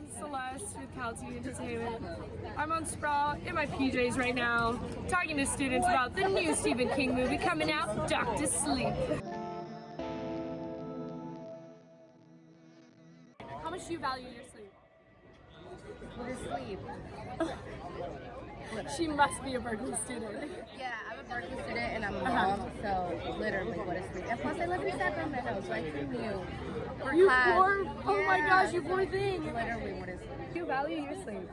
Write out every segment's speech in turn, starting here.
I'm Celeste with CalTV Entertainment. I'm on Sproul in my PJs right now, talking to students about the new Stephen King movie coming out, Doctor Sleep. How much do you value your sleep? What is sleep? She must be a Berkeley student. Yeah, I'm a Berkeley student and I'm a Uh-huh. mom, so literally what is sleep? And plus I live in Sacramento, so I commute for You class. poor, oh my gosh, you poor thing. Literally what is sleep? Do you value your sleep?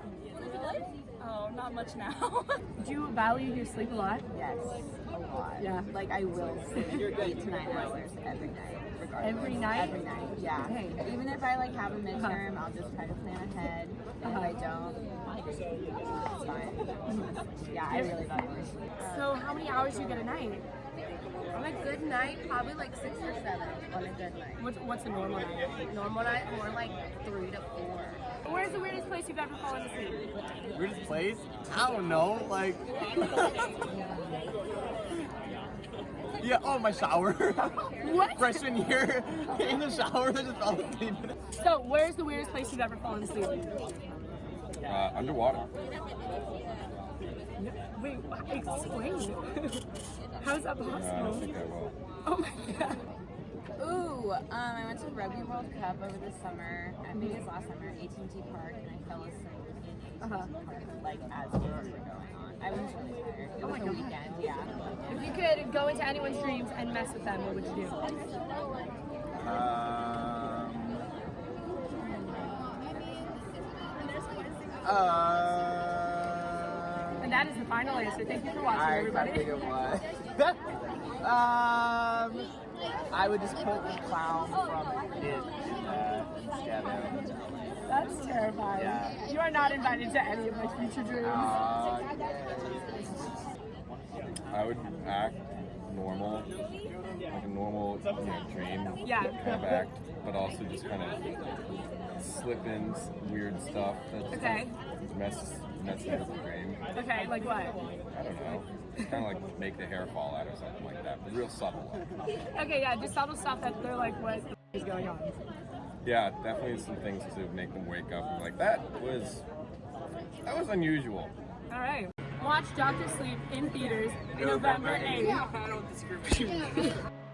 Oh, not much now. Do you value your sleep a lot? Yes, a lot. Yeah. Like I will sleep eight to nine hours every night. Regardless. Every night? Every night. Yeah. Okay. Even if I like have a uh-huh. midterm, I'll just try to plan ahead. And if uh-huh. I don't, it's fine. Yeah, I really value my sleep. So how many hours do you get a night? On a good night, probably like six or seven on a good night. What's, what's a normal night? Normal night, more like three to four. Where's the weirdest place you've ever fallen asleep? Weirdest place? I don't know. Like. yeah. Oh, my shower. What? Freshman year, in the shower, I just fell asleep. So where's the weirdest place you've ever fallen asleep? Uh, underwater. Wait, what? explain. How's that Uh, I possible? think I will. Oh my god. Ooh, um, I went to Rugby World Cup over the summer. I think it was last summer, at AT&T Park, and I fell asleep in AT&T Uh-huh. Park, like as games were going on. I was really tired. It Oh was my a God. weekend, yeah. If you could go into anyone's dreams and mess with them, what would you do? Um. Uh. That is the final answer. Thank you for watching, I everybody. think it was. um. I would just put the clown from it uh. That's terrifying. Yeah. You are not invited to any of my future dreams. Uh, I would act normal, like a normal, you know, dream Yeah. kind of act, but also just kind of slip in weird stuff that Okay. messes messes up the dream. Okay, like what? I don't know, kind of like make the hair fall out or something like that, but real subtle. Okay, yeah, just subtle stuff that they're like, what the is going on? Yeah, definitely some things to make them wake up and be like that was that was unusual. All right. Watch Doctor Sleep in theaters in November 8th.